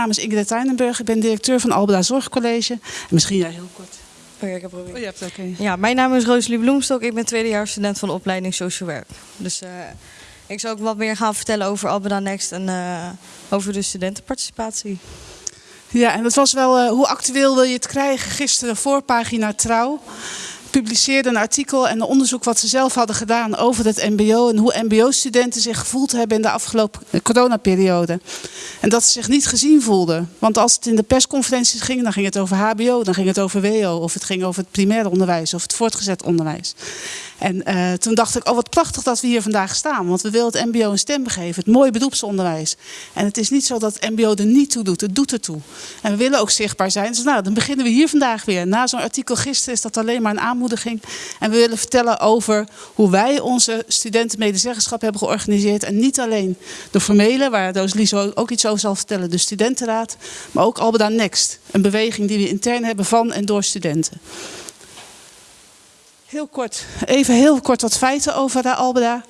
naam is Ingrid Tuinenburg. Ik ben directeur van Albeda Zorgcollege. En misschien jij heel kort. Oh ja, ik heb. Oh, je hebt. Ja, mijn naam is Rosalie Bloemstok. Ik ben tweedejaars student van de opleiding Social Work. Dus eh, ik zal ook wat meer gaan vertellen over Albeda Next en eh, over de studentenparticipatie. Ja, en dat was wel, eh, hoe actueel wil je het krijgen? Gisteren voorpagina Trouw publiceerde een artikel en een onderzoek wat ze zelf hadden gedaan over het mbo en hoe mbo-studenten zich gevoeld hebben in de afgelopen coronaperiode. En dat ze zich niet gezien voelden. Want als het in de persconferenties ging, dan ging het over hbo, dan ging het over wo, of het ging over het primair onderwijs of het voortgezet onderwijs. En uh, toen dacht ik, oh wat prachtig dat we hier vandaag staan. Want we willen het mbo een stem geven, het mooie beroepsonderwijs. En het is niet zo dat het mbo er niet toe doet, het doet ertoe. En we willen ook zichtbaar zijn. Dus nou, dan beginnen we hier vandaag weer. Na zo'n artikel gisteren is dat alleen maar een aanmoediging. En we willen vertellen over hoe wij onze studentenmedezeggenschap hebben georganiseerd. En niet alleen de formele, waar Roos Liso ook iets over zal vertellen, de studentenraad. Maar ook Albeda Next, een beweging die we intern hebben van en door studenten. Heel kort, even heel kort wat feiten over de Albeda.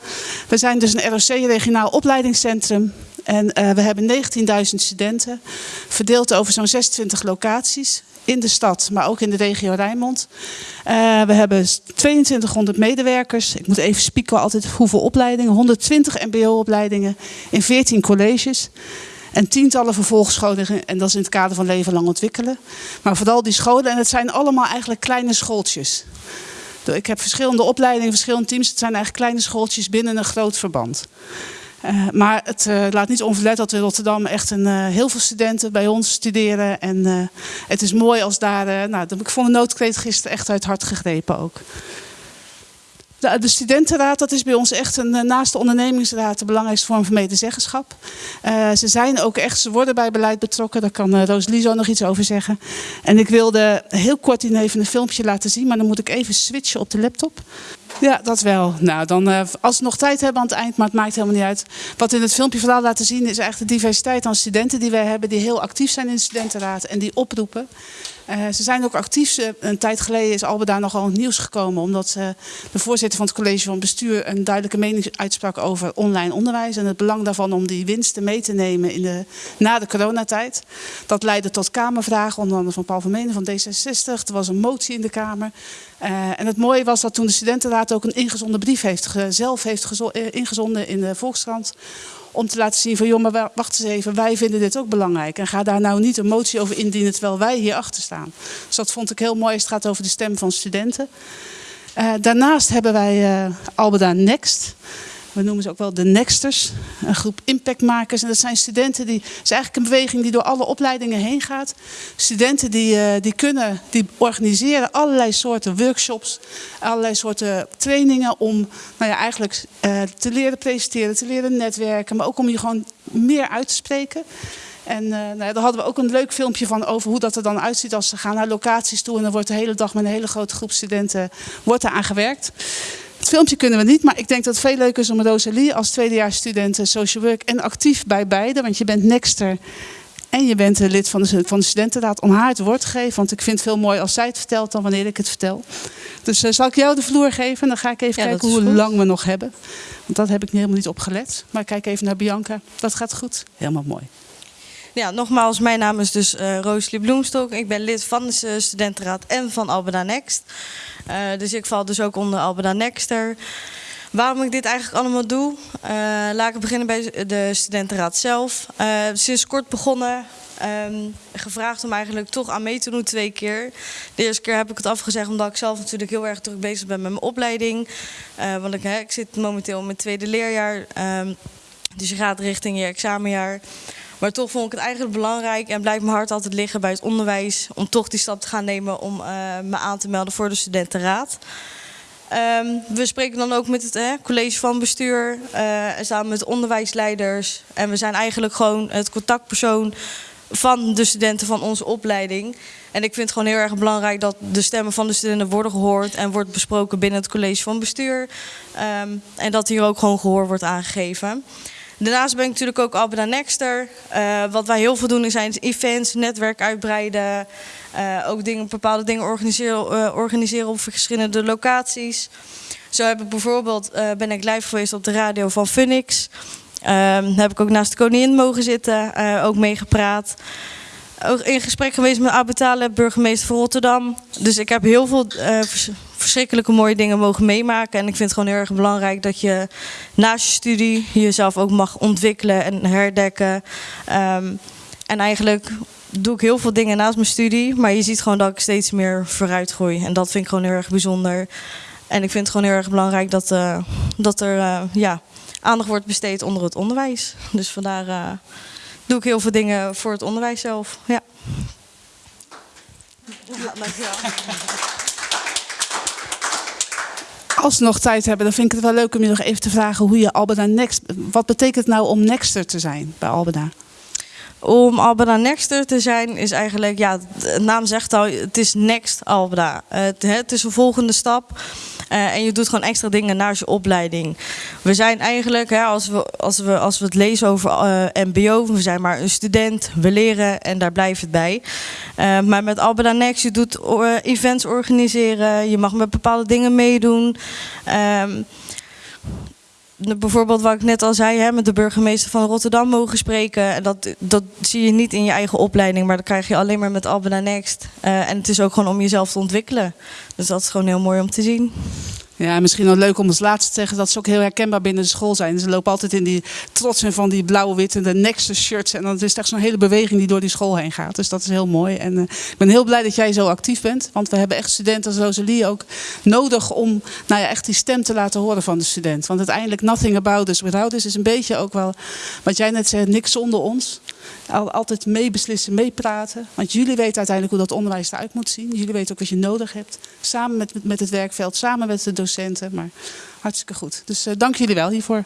We zijn dus een ROC, regionaal opleidingscentrum. En uh, we hebben 19.000 studenten, verdeeld over zo'n 26 locaties in de stad, maar ook in de regio Rijnmond. Uh, we hebben 2200 medewerkers. Ik moet even spieken altijd hoeveel opleidingen. 120 mbo-opleidingen in 14 colleges. En tientallen vervolgscholen, en dat is in het kader van leven lang ontwikkelen. Maar vooral die scholen, en het zijn allemaal eigenlijk kleine schooltjes. Ik heb verschillende opleidingen, verschillende teams. Het zijn eigenlijk kleine schooltjes binnen een groot verband. Uh, maar het uh, laat niet onverlet dat in Rotterdam echt een, uh, heel veel studenten bij ons studeren. En het is mooi als daar, nou, ik vond de noodkreet gisteren echt uit hart gegrepen ook. De, de, studentenraad, dat is bij ons echt een, eh, naast de ondernemingsraad de belangrijkste vorm van medezeggenschap. Uh, ze zijn ook echt, ze worden bij beleid betrokken. Daar kan uh, Roos Lizo nog iets over zeggen. En ik wilde heel kort even een filmpje laten zien, maar dan moet ik even switchen op de laptop. Ja, dat wel. Nou, dan, uh, als we nog tijd hebben aan het eind, maar het maakt helemaal niet uit. Wat in het filmpje vooral laten zien is eigenlijk de diversiteit aan studenten die wij hebben, die heel actief zijn in de studentenraad en die oproepen. Uh, ze zijn ook actief. Een tijd geleden is Albeda nogal het nieuws gekomen. Omdat de voorzitter van het college van bestuur een duidelijke mening uitsprak over online onderwijs. En het belang daarvan om die winsten mee te nemen in de, na de coronatijd. Dat leidde tot kamervragen, onder andere van Paul van Menen van D66. Er was een motie in de Kamer. Uh, en het mooie was dat toen de studentenraad ook een ingezonden brief heeft, zelf heeft ingezonden in de Volkskrant om te laten zien van, joh, maar wacht eens even, wij vinden dit ook belangrijk. En ga daar nou niet een motie over indienen terwijl wij hier achter staan. Dus dat vond ik heel mooi. Het gaat over de stem van studenten. Uh, daarnaast hebben wij uh, Next. We noemen ze ook wel de Nexters, een groep impactmakers. En dat zijn studenten die, het is eigenlijk een beweging die door alle opleidingen heen gaat. Studenten die, uh, die kunnen, die organiseren allerlei soorten workshops, allerlei soorten trainingen om nou ja, eigenlijk uh, te leren presenteren, te leren netwerken, maar ook om je gewoon meer uit te spreken. En uh, nou daar hadden we ook een leuk filmpje van over hoe dat er dan uitziet als ze gaan naar locaties toe. En dan wordt de hele dag met een hele grote groep studenten wordt aan gewerkt. Het filmpje kunnen we niet, maar ik denk dat het veel leuker is om Rosalie als tweedejaarsstudent social work en actief bij beide, want je bent nexter en je bent lid van de, van de studentenraad om haar het woord te geven. Want ik vind het veel mooier als zij het vertelt dan wanneer ik het vertel. Dus uh, zal ik jou de vloer geven en dan ga ik even ja, kijken hoe goed. lang we nog hebben. Want dat heb ik helemaal niet opgelet. Maar kijk even naar Bianca. Dat gaat goed. Helemaal mooi. Ja, nogmaals, mijn naam is dus uh, Rosalie Bloemstok. Ik ben lid van de studentenraad en van Albeda Next. Uh, dus ik val dus ook onder Albeda Nexter. Waarom ik dit eigenlijk allemaal doe? Uh, laat ik beginnen bij de studentenraad zelf. Sinds kort begonnen. Um, gevraagd om eigenlijk toch aan mee te doen twee keer. De eerste keer heb ik het afgezegd omdat ik zelf natuurlijk heel erg druk bezig ben met mijn opleiding. Want ik, ik zit momenteel in mijn tweede leerjaar. Um, dus je gaat richting je examenjaar. Maar toch vond ik het eigenlijk belangrijk en blijft mijn hart altijd liggen bij het onderwijs. Om toch die stap te gaan nemen om uh, me aan te melden voor de studentenraad. Um, we spreken dan ook met het eh, college van bestuur, uh, samen met onderwijsleiders. En we zijn eigenlijk gewoon het contactpersoon van de studenten van onze opleiding. En ik vind het gewoon heel erg belangrijk dat de stemmen van de studenten worden gehoord en wordt besproken binnen het college van bestuur. Um, en dat hier ook gewoon gehoor wordt aangegeven. Daarnaast ben ik natuurlijk ook Albeda Nexter. Uh, wat wij heel veel doen zijn events, netwerk uitbreiden. Uh, ook dingen, bepaalde dingen organiseren, uh, organiseren op verschillende locaties. Zo heb ik bijvoorbeeld, ben ik live geweest op de radio van Phoenix. Ehm, heb ik ook naast de koningin mogen zitten, eh, ook meegepraat. In gesprek geweest met Abu Taleb, burgemeester van Rotterdam. Dus ik heb heel veel eh, vers- verschrikkelijke mooie dingen mogen meemaken. En ik vind het gewoon heel erg belangrijk dat je naast je studie jezelf ook mag ontwikkelen en herdekken. Ehm, en eigenlijk doe ik heel veel dingen naast mijn studie. Maar je ziet gewoon dat ik steeds meer vooruit groei. En dat vind ik gewoon heel erg bijzonder. En ik vind het gewoon heel erg belangrijk dat, eh, dat er eh, ja, aandacht wordt besteed onder het onderwijs. Dus vandaar doe ik heel veel dingen voor het onderwijs zelf. Ja. Ja, dankjewel. Als we nog tijd hebben, dan vind ik het wel leuk om je nog even te vragen hoe je Albeda Next. Wat betekent het nou om Nexter te zijn bij Albeda? Om Albeda Nexter te zijn is eigenlijk, ja, de naam zegt al, het is Next Albeda. Het, het is een volgende stap. Eh, en je doet gewoon extra dingen naast je opleiding. We zijn eigenlijk, hè, als, we, als, we, als we het lezen over eh, MBO, we zijn maar een student, we leren en daar blijft het bij. Eh, maar met Albeda Next, je doet events organiseren, je mag met bepaalde dingen meedoen. De- bijvoorbeeld wat ik net al zei, hè, met de burgemeester van Rotterdam mogen spreken. En dat, dat zie je niet in je eigen opleiding, maar dat krijg je alleen maar met Albana Next. Eh, en het is ook gewoon om jezelf te ontwikkelen. Dus dat is gewoon heel mooi om te zien. Ja, en misschien nog leuk om als laatste te zeggen dat ze ook heel herkenbaar binnen de school zijn. Ze lopen altijd in die trots en van die blauw-witte de Nexter shirts. En dan is het echt zo'n hele beweging die door die school heen gaat. Dus dat is heel mooi. En eh, ik ben heel blij dat jij zo actief bent. Want we hebben echt studenten als Rosalie ook nodig om nou ja, echt die stem te laten horen van de student. Want uiteindelijk nothing about us without us is een beetje ook wel wat jij net zei, niks zonder ons altijd meebeslissen, meepraten. Want jullie weten uiteindelijk hoe dat onderwijs eruit moet zien. Jullie weten ook wat je nodig hebt. Samen met, met het werkveld, samen met de docenten. Maar hartstikke goed. Dus eh, dank jullie wel hiervoor.